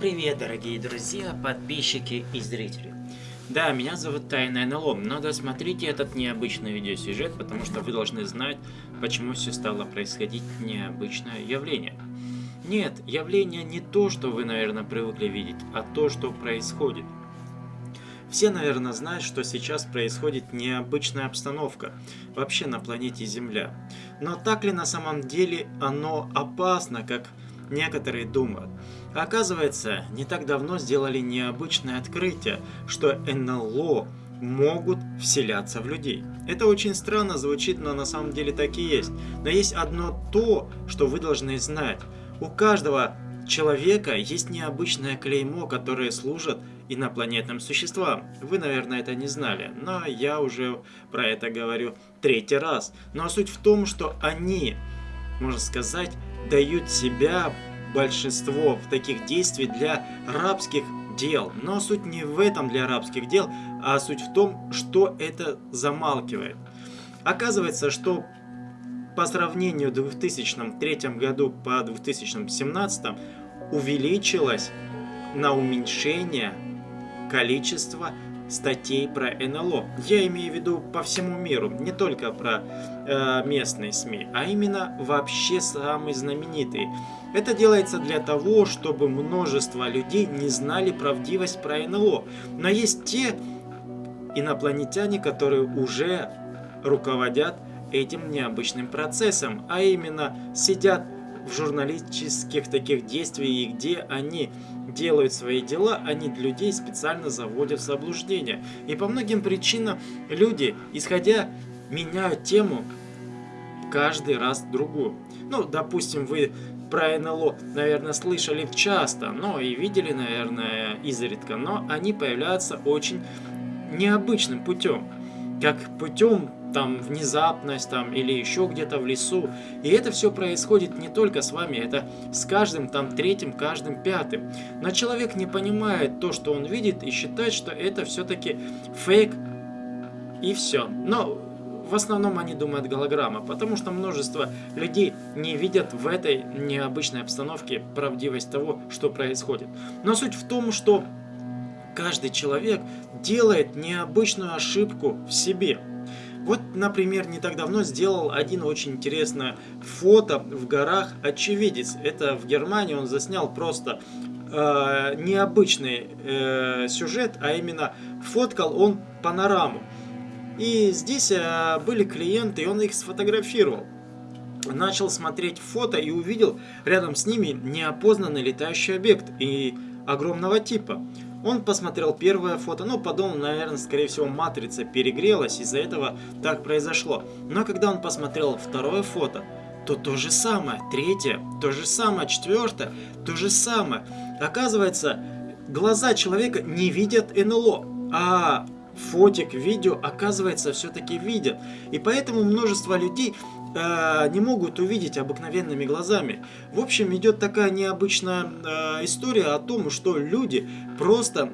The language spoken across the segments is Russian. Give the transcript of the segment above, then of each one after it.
привет, дорогие друзья, подписчики и зрители. Да, меня зовут Тайная НЛО, но досмотрите этот необычный видеосюжет, потому что вы должны знать, почему все стало происходить необычное явление. Нет, явление не то, что вы, наверное, привыкли видеть, а то, что происходит. Все, наверное, знают, что сейчас происходит необычная обстановка вообще на планете Земля. Но так ли на самом деле оно опасно, как некоторые думают. Оказывается, не так давно сделали необычное открытие, что НЛО могут вселяться в людей. Это очень странно звучит, но на самом деле так и есть. Но есть одно то, что вы должны знать. У каждого человека есть необычное клеймо, которое служит инопланетным существам. Вы, наверное, это не знали, но я уже про это говорю третий раз. Но суть в том, что они, можно сказать, дают себя большинство в таких действий для рабских дел. Но суть не в этом для рабских дел, а суть в том, что это замалкивает. Оказывается, что по сравнению 2003 году по 2017 увеличилось на уменьшение количество статей про НЛО. Я имею в виду по всему миру, не только про э, местные СМИ, а именно вообще самые знаменитые. Это делается для того, чтобы множество людей не знали правдивость про НЛО. Но есть те инопланетяне, которые уже руководят этим необычным процессом, а именно сидят в журналистических таких действиях, где они делают свои дела, они людей специально заводят в заблуждение. И по многим причинам люди, исходя, меняют тему каждый раз другую. Ну, допустим, вы про НЛО, наверное, слышали часто, но и видели, наверное, изредка, но они появляются очень необычным путем. Как путем там внезапность там или еще где-то в лесу. И это все происходит не только с вами, это с каждым там третьим, каждым пятым. Но человек не понимает то, что он видит и считает, что это все-таки фейк и все. Но в основном они думают голограмма, потому что множество людей не видят в этой необычной обстановке правдивость того, что происходит. Но суть в том, что каждый человек делает необычную ошибку в себе. Вот, например, не так давно сделал один очень интересное фото в горах очевидец. Это в Германии он заснял просто э, необычный э, сюжет, а именно фоткал он панораму. И здесь э, были клиенты, и он их сфотографировал. Начал смотреть фото и увидел рядом с ними неопознанный летающий объект и огромного типа. Он посмотрел первое фото, но подумал, наверное, скорее всего, матрица перегрелась, из-за этого так произошло. Но когда он посмотрел второе фото, то то же самое, третье, то же самое, четвертое, то же самое. Оказывается, глаза человека не видят НЛО, а фотик, видео, оказывается, все-таки видят. И поэтому множество людей э, не могут увидеть обыкновенными глазами. В общем, идет такая необычная э, история о том, что люди просто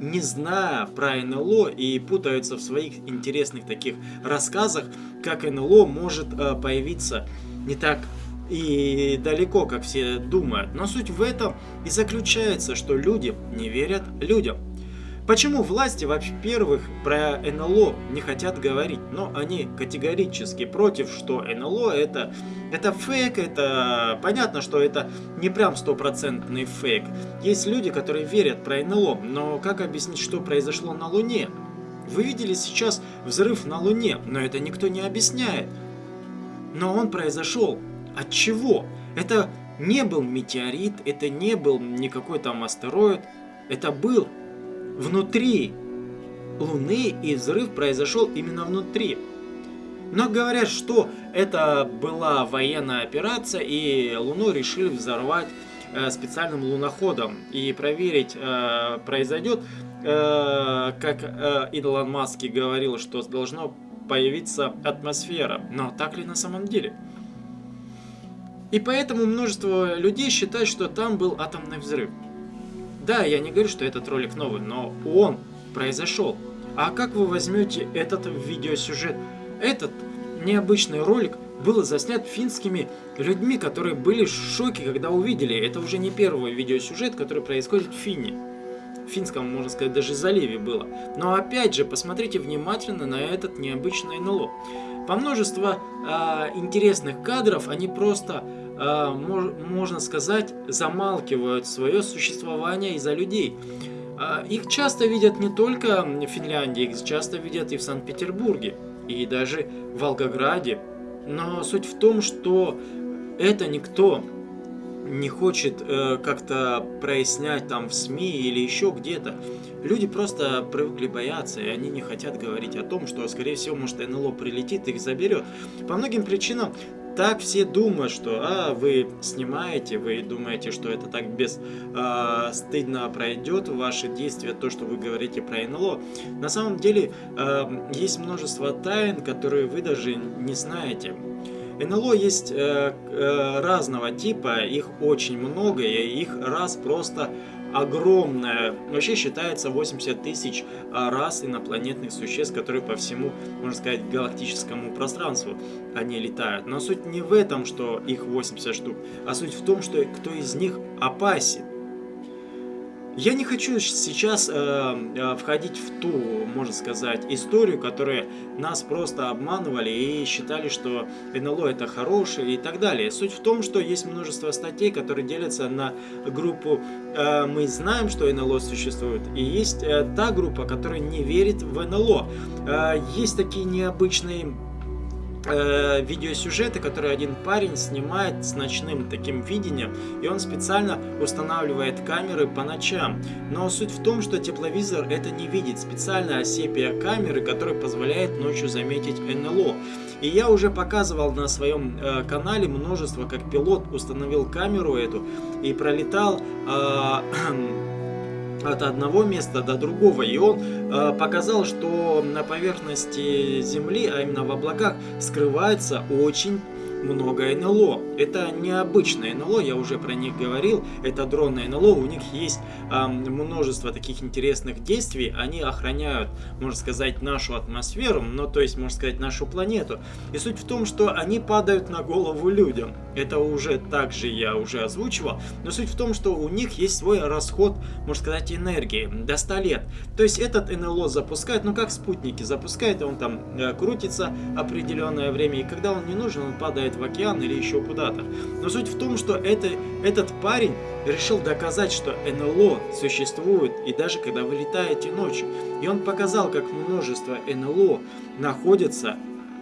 не зная про НЛО и путаются в своих интересных таких рассказах, как НЛО может э, появиться не так и далеко, как все думают. Но суть в этом и заключается, что люди не верят людям. Почему власти, во-первых, про НЛО не хотят говорить? Но они категорически против, что НЛО это, это фейк, это понятно, что это не прям стопроцентный фейк. Есть люди, которые верят про НЛО, но как объяснить, что произошло на Луне? Вы видели сейчас взрыв на Луне, но это никто не объясняет. Но он произошел. От чего? Это не был метеорит, это не был никакой там астероид. Это был внутри Луны, и взрыв произошел именно внутри. Но говорят, что это была военная операция, и Луну решили взорвать э, специальным луноходом и проверить, э, произойдет, э, как э, Илон Маск говорил, что должно появиться атмосфера. Но так ли на самом деле? И поэтому множество людей считают, что там был атомный взрыв. Да, я не говорю, что этот ролик новый, но он произошел. А как вы возьмете этот видеосюжет? Этот необычный ролик был заснят финскими людьми, которые были в шоке, когда увидели. Это уже не первый видеосюжет, который происходит в Фине. Финском, можно сказать, даже заливе было. Но опять же, посмотрите внимательно на этот необычный НЛО. По множеству э, интересных кадров они просто, э, мож, можно сказать, замалкивают свое существование из-за людей. Э, их часто видят не только в Финляндии, их часто видят и в Санкт-Петербурге, и даже в Волгограде. Но суть в том, что это никто не хочет э, как-то прояснять там в СМИ или еще где-то. Люди просто привыкли бояться, и они не хотят говорить о том, что, скорее всего, может, НЛО прилетит их заберет. По многим причинам так все думают, что а, вы снимаете, вы думаете, что это так без э, стыдно пройдет ваши действия, то, что вы говорите про НЛО. На самом деле э, есть множество тайн, которые вы даже не знаете. НЛО есть э, э, разного типа, их очень много, и их раз просто огромная. Вообще считается 80 тысяч а, раз инопланетных существ, которые по всему, можно сказать, галактическому пространству они летают. Но суть не в этом, что их 80 штук, а суть в том, что кто из них опасен. Я не хочу сейчас э, э, входить в ту, можно сказать, историю, которая нас просто обманывали и считали, что НЛО это хорошее и так далее. Суть в том, что есть множество статей, которые делятся на группу э, «Мы знаем, что НЛО существует», и есть э, та группа, которая не верит в НЛО. Э, есть такие необычные э, видеосюжеты, которые один парень снимает с ночным таким видением, и он специально устанавливает камеры по ночам. Но суть в том, что тепловизор это не видит, специальная сепия камеры, которая позволяет ночью заметить НЛО. И я уже показывал на своем э, канале множество, как пилот установил камеру эту и пролетал э, от одного места до другого. И он э, показал, что на поверхности Земли, а именно в облаках, скрывается очень много НЛО. Это необычное НЛО, я уже про них говорил. Это дронные НЛО, у них есть э, множество таких интересных действий. Они охраняют, можно сказать, нашу атмосферу, ну то есть, можно сказать, нашу планету. И суть в том, что они падают на голову людям. Это уже также я уже озвучивал. Но суть в том, что у них есть свой расход, можно сказать, энергии до 100 лет. То есть этот НЛО запускает, ну как спутники, запускает, он там э, крутится определенное время. И когда он не нужен, он падает в океан или еще куда-то. Но суть в том, что это, этот парень решил доказать, что НЛО существует, и даже когда вы летаете ночью. И он показал, как множество НЛО находится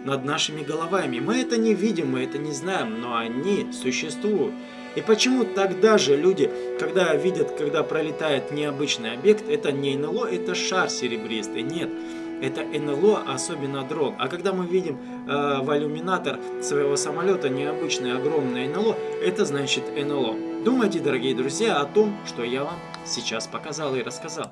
над нашими головами. Мы это не видим, мы это не знаем, но они существуют. И почему тогда же люди, когда видят, когда пролетает необычный объект, это не НЛО, это шар серебристый? Нет это НЛО, особенно дрон. А когда мы видим э, в иллюминатор своего самолета необычное огромное НЛО, это значит НЛО. Думайте, дорогие друзья, о том, что я вам сейчас показал и рассказал.